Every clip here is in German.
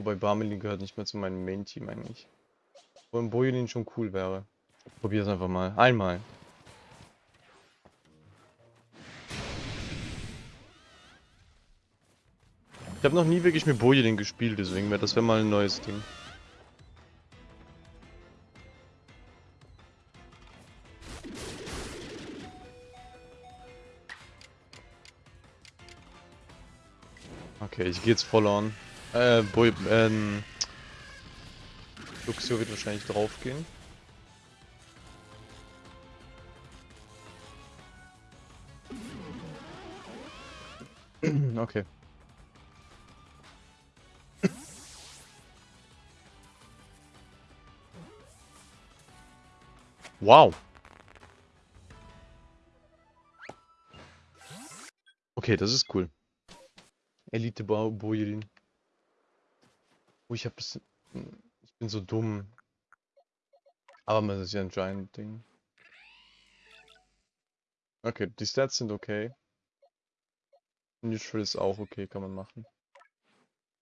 Wobei Barmelin gehört nicht mehr zu meinem Main-Team eigentlich. Wo ein Bojelin schon cool wäre. Probier's einfach mal. Einmal. Ich habe noch nie wirklich mit Bojelin gespielt, deswegen wäre das wäre mal ein neues Ding. Okay, ich gehe jetzt voll on. Äh, Boy, ähm... Luxio wird wahrscheinlich draufgehen. Okay. Wow. Okay, das ist cool. Elite Bojerin. Oh, ich hab das... Ich bin so dumm. Aber das ist ja ein Giant-Ding. Okay, die Stats sind okay. Neutral ist auch okay, kann man machen.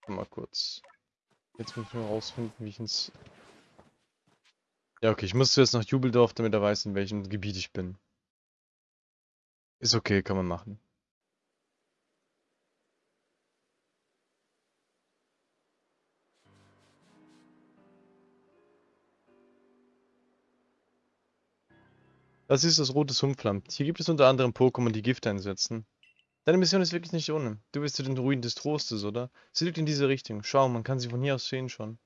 Mal kurz. Jetzt muss ich nur rausfinden, wie ich ins... Ja, okay, ich muss jetzt nach Jubeldorf, damit er weiß, in welchem Gebiet ich bin. Ist okay, kann man machen. Das ist das rote Sumpfland. Hier gibt es unter anderem Pokémon, die Gift einsetzen. Deine Mission ist wirklich nicht ohne. Du bist zu den Ruinen des Trostes, oder? Sie liegt in diese Richtung. Schau, man kann sie von hier aus sehen schon.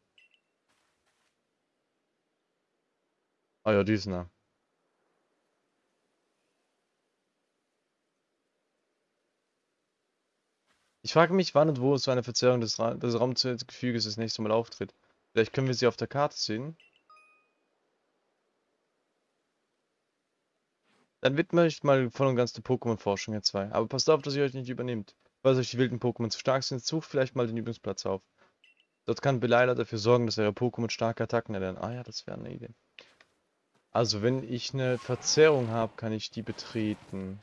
Ah ja, die ist nah. Ich frage mich, wann und wo so eine Verzerrung des, Ra des Raumgefüges das nächste Mal auftritt. Vielleicht können wir sie auf der Karte sehen. Dann widme ich mal voll und ganz der Pokémon-Forschung hier zwei. Aber passt auf, dass ihr euch nicht übernehmt. Falls euch die wilden Pokémon zu stark sind, sucht vielleicht mal den Übungsplatz auf. Dort kann Beleila dafür sorgen, dass eure Pokémon starke Attacken erlernen. Ah ja, das wäre eine Idee. Also, wenn ich eine Verzerrung habe, kann ich die betreten.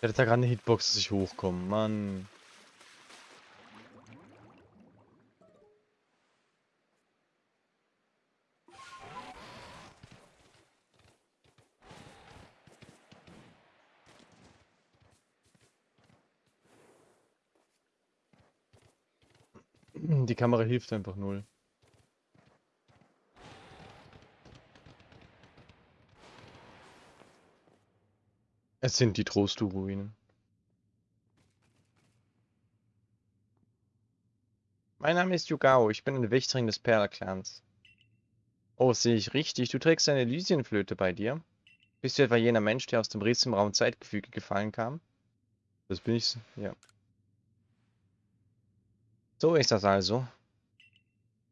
Ich hatte da gerade eine Hitbox, dass ich hochkomme. Mann. Die Kamera hilft einfach null. Es sind die Trostu-Ruinen. Mein Name ist Yugao, ich bin ein Wächterin des Perla-Clans. Oh, sehe ich richtig, du trägst eine Elysienflöte bei dir? Bist du etwa jener Mensch, der aus dem Riss im Raum Zeitgefüge gefallen kam? Das bin ich, ja. So ist das also.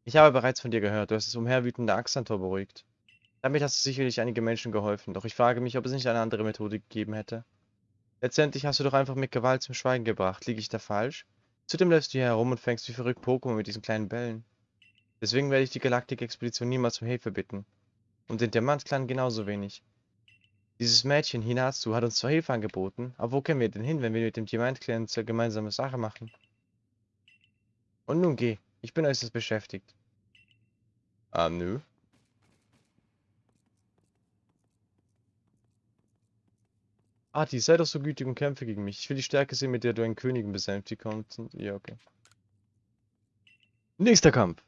Ich habe bereits von dir gehört, du hast das umherwütende Axantor beruhigt. Damit hast du sicherlich einige Menschen geholfen, doch ich frage mich, ob es nicht eine andere Methode gegeben hätte. Letztendlich hast du doch einfach mit Gewalt zum Schweigen gebracht. Liege ich da falsch? Zudem läufst du hier herum und fängst wie verrückt Pokémon mit diesen kleinen Bällen. Deswegen werde ich die Galaktik-Expedition niemals um Hilfe bitten. Und den Diamant-Clan genauso wenig. Dieses Mädchen, Hinatsu, hat uns zwar Hilfe angeboten, aber wo können wir denn hin, wenn wir mit dem Diamant-Clan zur gemeinsame Sache machen? Und nun geh, ich bin äußerst beschäftigt. Ah, nö. Ati, sei doch so gütig und kämpfe gegen mich. Ich will die Stärke sehen, mit der du einen Königen besänftigt kommst. Ja, okay. Nächster Kampf.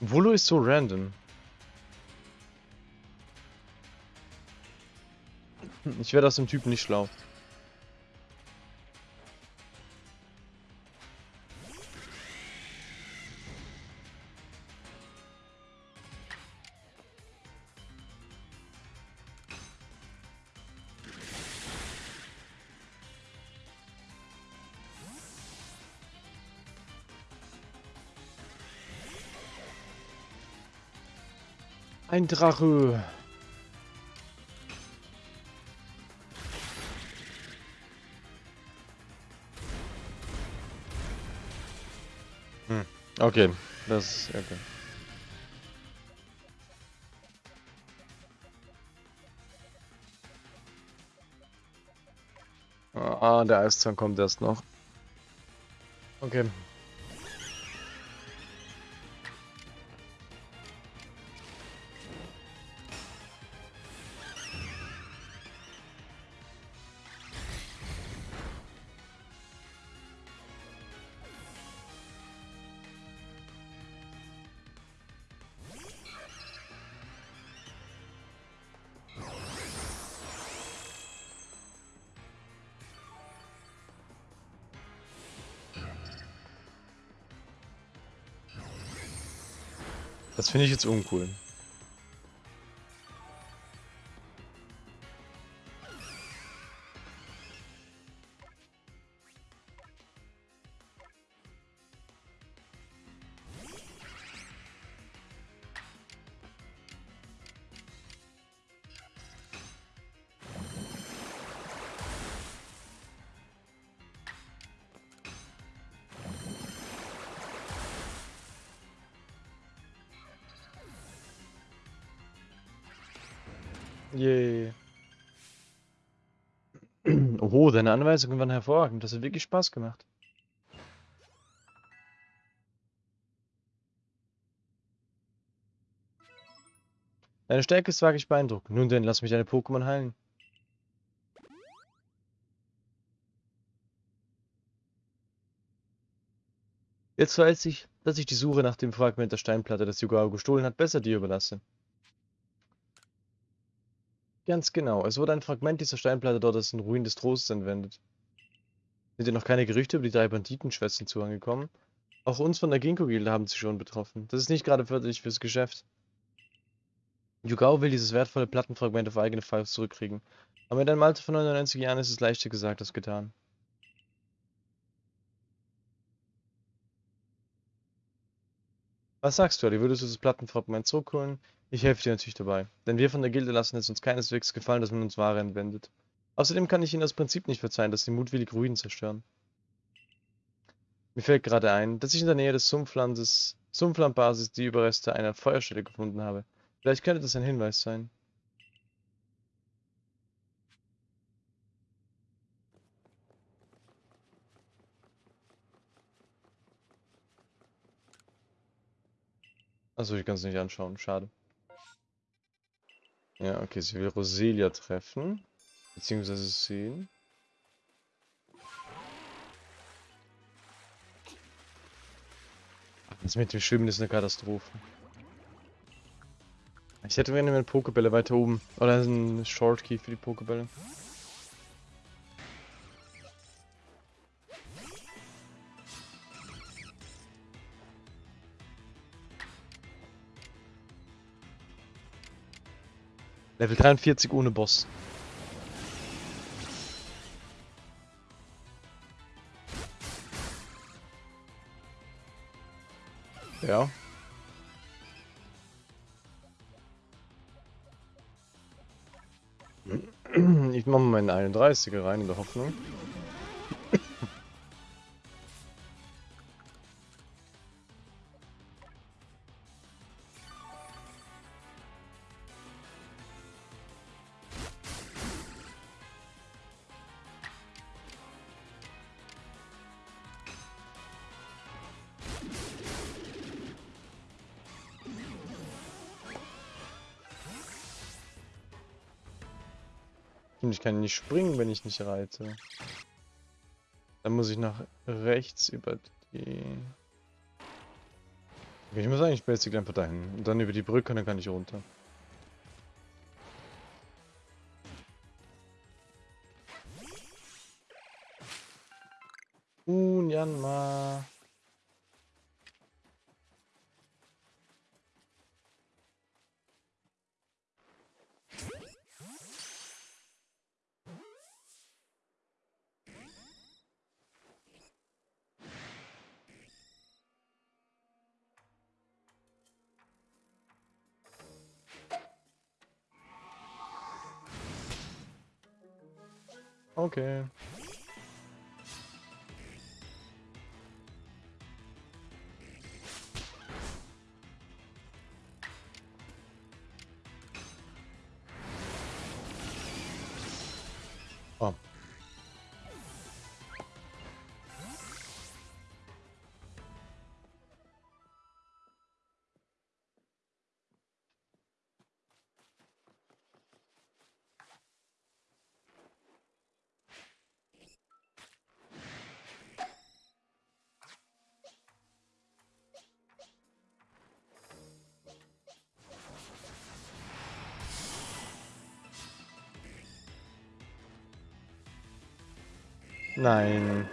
Volo ist so random. Ich werde aus dem Typen nicht schlau. ein Drache. Hm. Okay, das ist okay. Ah, der Eiszahn kommt erst noch. Okay. Das finde ich jetzt uncool. Yay. Oho, deine Anweisungen waren hervorragend. Das hat wirklich Spaß gemacht. Deine Stärke ist wirklich beeindruckend. Nun denn, lass mich deine Pokémon heilen. Jetzt weiß ich, dass ich die Suche nach dem Fragment der Steinplatte, das Yugao gestohlen hat, besser dir überlasse. Ganz genau. Es wurde ein Fragment dieser Steinplatte dort als in Ruin des Trostes entwendet. Sind dir noch keine Gerüchte über die drei Banditenschwestern zuangekommen? Auch uns von der Ginkgo-Gilde haben sie schon betroffen. Das ist nicht gerade förderlich fürs Geschäft. Yugao will dieses wertvolle Plattenfragment auf eigene Faust zurückkriegen. Aber mit einem Alter von 99 Jahren ist es leichter gesagt als getan. Was sagst du, Ali? Würdest du das Plattenfragment zurückholen? Ich helfe dir natürlich dabei, denn wir von der Gilde lassen es uns keineswegs gefallen, dass man uns Ware entwendet. Außerdem kann ich Ihnen das Prinzip nicht verzeihen, dass Sie mutwillig Ruinen zerstören. Mir fällt gerade ein, dass ich in der Nähe des Sumpflandes, Sumpflandbasis die Überreste einer Feuerstelle gefunden habe. Vielleicht könnte das ein Hinweis sein. Achso, ich kann es nicht anschauen, schade. Ja, okay, sie will Roselia treffen. Beziehungsweise sehen. Das mit dem Schwimmen ist eine Katastrophe. Ich hätte gerne eine Pokebälle weiter oben. Oder einen Shortkey für die Pokebälle. Level 43 ohne Boss. Ja. Ich mache mal meinen 31er rein in der Hoffnung. Ich kann nicht springen, wenn ich nicht reite. Dann muss ich nach rechts über die... Okay, ich muss eigentlich basic einfach dahin. Und dann über die Brücke, dann kann ich runter. Okay. Nein.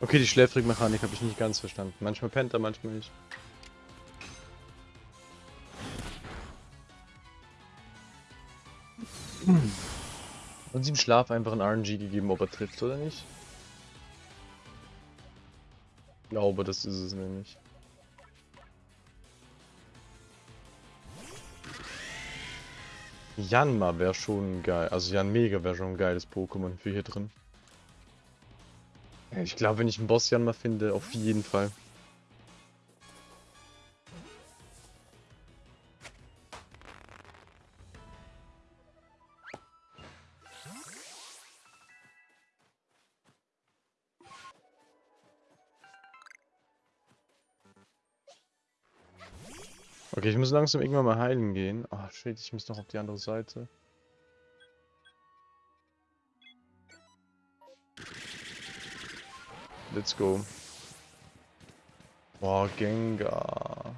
Okay, die Schläfrigmechanik habe ich nicht ganz verstanden. Manchmal pennt er, manchmal nicht. Und sie im Schlaf einfach ein RNG gegeben, ob er trifft oder nicht? Ich glaube, das ist es nämlich. Janma wäre schon geil. Also Jan Mega wäre schon ein geiles Pokémon für hier drin. Ich glaube, wenn ich einen Boss Janma finde, auf jeden Fall. Okay, ich muss langsam irgendwann mal heilen gehen. Oh, shit, ich muss noch auf die andere Seite. Let's go. Boah, Gengar.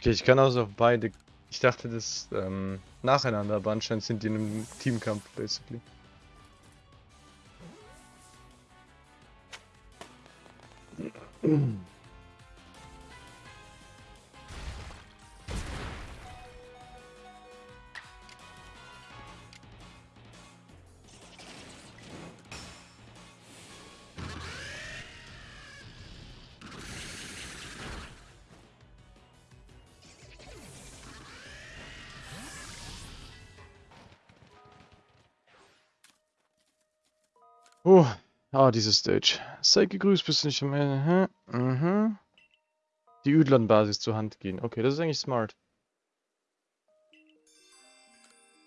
Okay, ich kann also auf beide. Ich dachte das ähm, nacheinander, aber anscheinend sind die in einem Teamkampf, basically. Oh, ah, diese Stage. Sei gegrüßt, bist du nicht am Ende. Mhm. Die Üdlern-Basis zur Hand gehen. Okay, das ist eigentlich smart.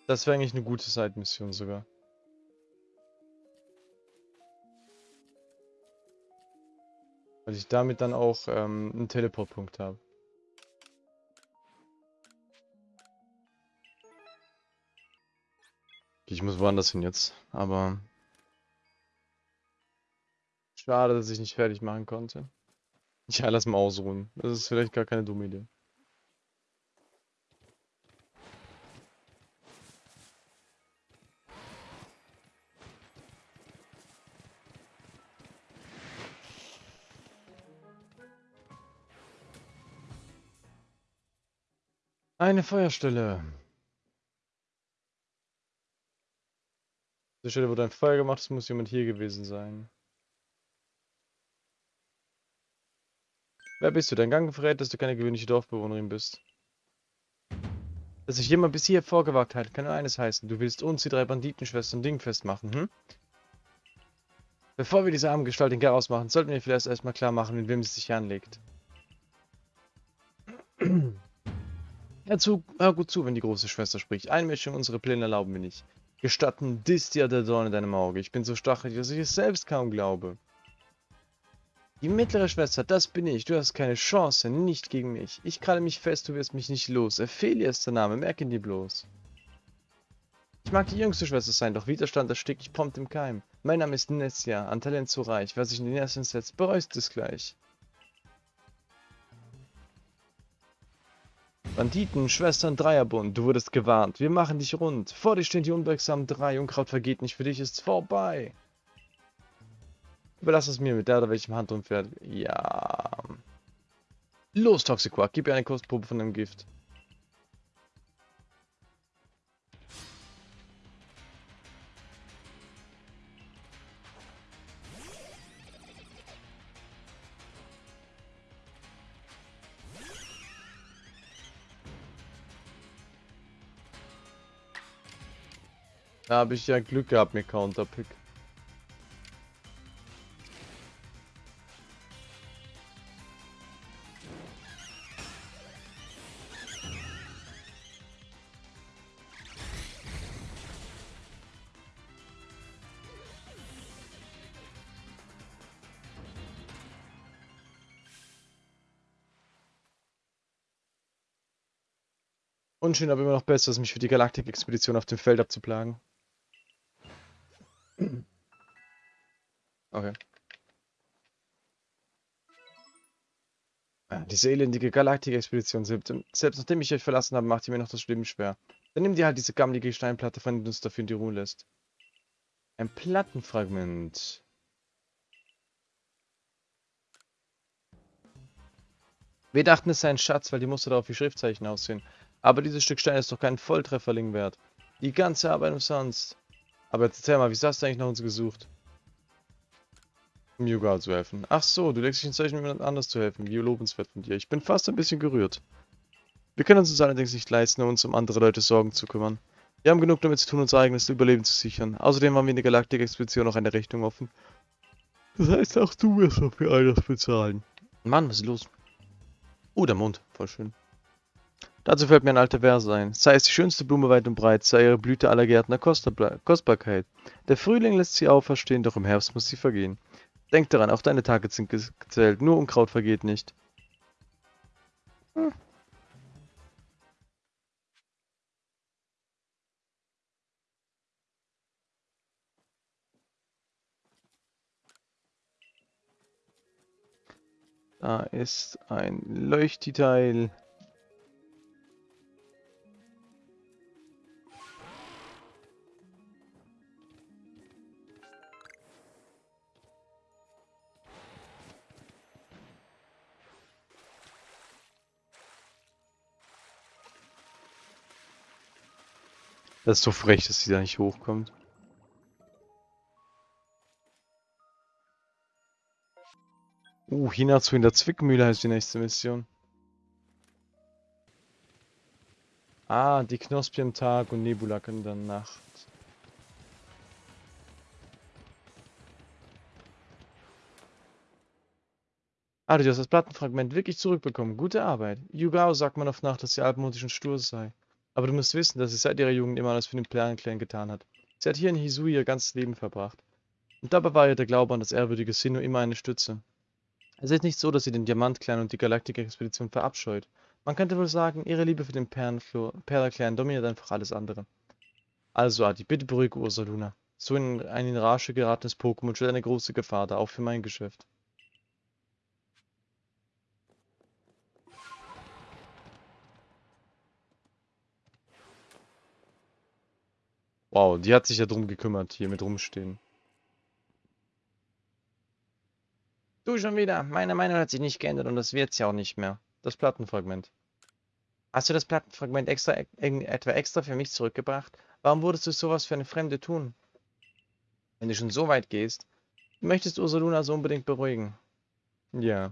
Das wäre eigentlich eine gute Side-Mission sogar. Weil ich damit dann auch ähm, einen Teleportpunkt habe. Ich muss woanders hin jetzt, aber Schade, dass ich nicht fertig machen konnte. Ja, lass mal ausruhen. Das ist vielleicht gar keine dumme Idee. Eine Feuerstelle. Die Stelle wurde ein Feuer gemacht, es muss jemand hier gewesen sein. Wer bist du? Dein Gang verrät, dass du keine gewöhnliche Dorfbewohnerin bist. Dass sich jemand bis hier vorgewagt hat, kann nur eines heißen. Du willst uns, die drei Banditenschwestern, dingfest machen, hm? Bevor wir diese arme Gestalt in Garaus machen, sollten wir vielleicht erstmal klar machen, mit wem sie sich anlegt. Hör, zu, hör gut zu, wenn die große Schwester spricht. Einmischung in unsere Pläne erlauben wir nicht. Gestatten Distia der Dorn in deinem Auge. Ich bin so stachelig, dass ich es selbst kaum glaube. Die mittlere Schwester, das bin ich. Du hast keine Chance, nicht gegen mich. Ich kralle mich fest, du wirst mich nicht los. Ophelia ist der Name, merke ihn dir bloß. Ich mag die jüngste Schwester sein, doch Widerstand erstickt ich prompt im Keim. Mein Name ist Nessia, an Talent so reich. Wer sich in den ersten setzt, bereust es gleich. Banditen, Schwestern, Dreierbund, du wurdest gewarnt. Wir machen dich rund. Vor dir stehen die unwirksamen drei. Unkraut vergeht nicht, für dich ist's vorbei. Überlass es mir, mit der oder welchem Hand umfährt. Ja. Los, Toxiquark, gib ihr eine Kostprobe von dem Gift. Da habe ich ja Glück gehabt mit Counterpick. Unschön, aber immer noch besser, als mich für die Galaktik-Expedition auf dem Feld abzuplagen. Okay. Ja, diese elendige Galaktik-Expedition, selbst nachdem ich euch verlassen habe, macht ihr mir noch das Leben schwer. Dann nimm dir halt diese gammelige Steinplatte, von der du uns dafür in die Ruhe lässt. Ein Plattenfragment. Wir dachten, es sei ein Schatz, weil die Muster darauf wie Schriftzeichen aussehen. Aber dieses Stück Stein ist doch kein Volltrefferling wert. Die ganze Arbeit umsonst. Aber jetzt erzähl mal, wieso hast du eigentlich nach uns gesucht? Um Yuga zu helfen. Ach so, du legst dich ins Zeichen, um jemand anders zu helfen. Wie lobenswert von dir. Ich bin fast ein bisschen gerührt. Wir können uns uns allerdings nicht leisten, uns um andere Leute Sorgen zu kümmern. Wir haben genug damit zu tun, unser eigenes Überleben zu sichern. Außerdem haben wir in der Galaktik-Expedition noch eine Rechnung offen. Das heißt, auch du wirst dafür all das bezahlen. Mann, was ist los? Oh, der Mond. Voll schön. Dazu fällt mir ein alter Vers ein. Sei es die schönste Blume weit und breit, sei ihre Blüte aller Gärtner Kostbarkeit. Der Frühling lässt sie auferstehen, doch im Herbst muss sie vergehen. Denk daran, auch deine Tage sind gezählt, nur Unkraut vergeht nicht. Hm. Da ist ein Leuchtdetail. Das ist so frech, dass sie da nicht hochkommt. Uh, Hinazu in der Zwickmühle heißt die nächste Mission. Ah, die Knospe am Tag und Nebulak in der Nacht. Ah, du hast das Plattenfragment wirklich zurückbekommen. Gute Arbeit. Yugao sagt man oft nach, dass sie altmodisch und stur sei. Aber du musst wissen, dass sie seit ihrer Jugend immer alles für den Clan getan hat. Sie hat hier in Hisui ihr ganzes Leben verbracht. Und dabei war ihr der Glaube an das ehrwürdige Sinnoh immer eine Stütze. Es ist nicht so, dass sie den Diamant-Clan und die Galaktik-Expedition verabscheut. Man könnte wohl sagen, ihre Liebe für den Perla-Clan dominiert einfach alles andere. Also Adi, bitte beruhige Ursaluna. So in ein Rage geratenes Pokémon stellt eine große Gefahr dar, auch für mein Geschäft. Wow, die hat sich ja drum gekümmert, hier mit rumstehen. Du schon wieder. Meine Meinung hat sich nicht geändert und das wird's ja auch nicht mehr. Das Plattenfragment. Hast du das Plattenfragment extra, etwa extra für mich zurückgebracht? Warum würdest du sowas für eine Fremde tun? Wenn du schon so weit gehst, möchtest Ursaluna so unbedingt beruhigen. Ja,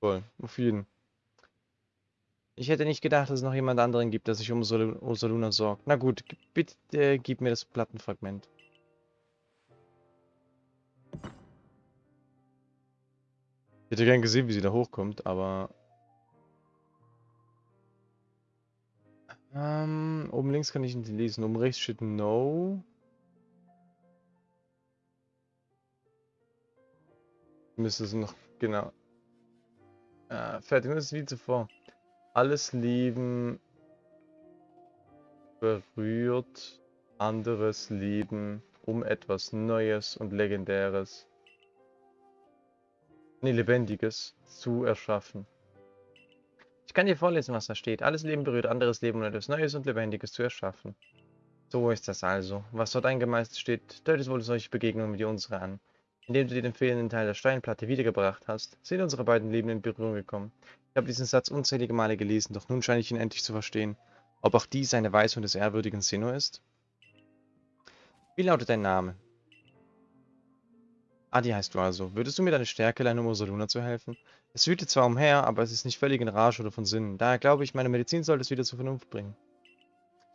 voll, auf jeden. Ich hätte nicht gedacht, dass es noch jemand anderen gibt, der sich um Ursaluna sorgt. Na gut, bitte äh, gib mir das Plattenfragment. Ich hätte gern gesehen, wie sie da hochkommt, aber... Ähm, oben links kann ich nicht lesen. Oben rechts steht No. Müsste es noch, genau. Äh, fertig, das ist wie zuvor. Alles Leben berührt anderes Leben, um etwas Neues und Legendäres, nee, Lebendiges zu erschaffen. Ich kann dir vorlesen, was da steht. Alles Leben berührt anderes Leben, um etwas Neues und Lebendiges zu erschaffen. So ist das also. Was dort eingemeißelt steht, deutet wohl solche Begegnungen wie unsere an. Indem du dir den fehlenden Teil der Steinplatte wiedergebracht hast, sind unsere beiden Leben in Berührung gekommen. Ich habe diesen Satz unzählige Male gelesen, doch nun scheine ich ihn endlich zu verstehen. Ob auch dies eine Weisung des ehrwürdigen Sinnoh ist? Wie lautet dein Name? Adi heißt du also. Würdest du mir deine Stärke leihen, um Ursaluna zu helfen? Es wütet zwar umher, aber es ist nicht völlig in Rage oder von Sinnen. Daher glaube ich, meine Medizin sollte es wieder zur Vernunft bringen.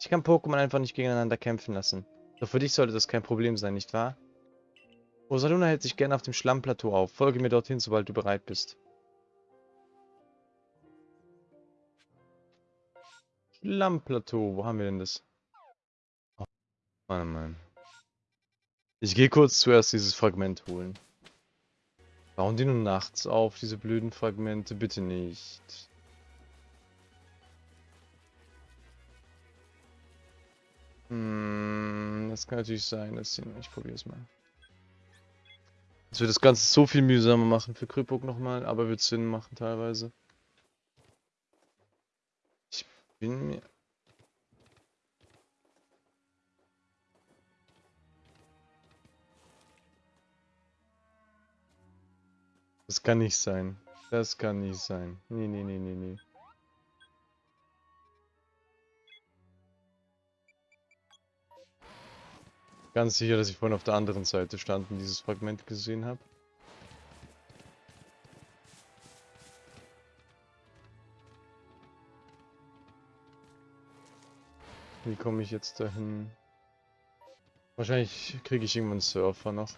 Ich kann Pokémon einfach nicht gegeneinander kämpfen lassen. Doch für dich sollte das kein Problem sein, nicht wahr? Rosaluna hält sich gerne auf dem Schlammplateau auf. Folge mir dorthin, sobald du bereit bist. Schlammplateau, wo haben wir denn das? Oh, Mann, Mann. Ich gehe kurz zuerst dieses Fragment holen. Bauen die nur nachts auf, diese blöden Fragmente? Bitte nicht. Hm, das kann natürlich sein, dass sie... Ich probiere es mal. Das wird das Ganze so viel mühsamer machen für Krypok nochmal, aber wird Sinn machen teilweise. Bin mir... Das kann nicht sein. Das kann nicht sein. Nee, nee, nee, nee, nee. Ganz sicher, dass ich vorhin auf der anderen Seite stand und dieses Fragment gesehen habe. Wie komme ich jetzt dahin? Wahrscheinlich kriege ich irgendwann einen Surfer noch.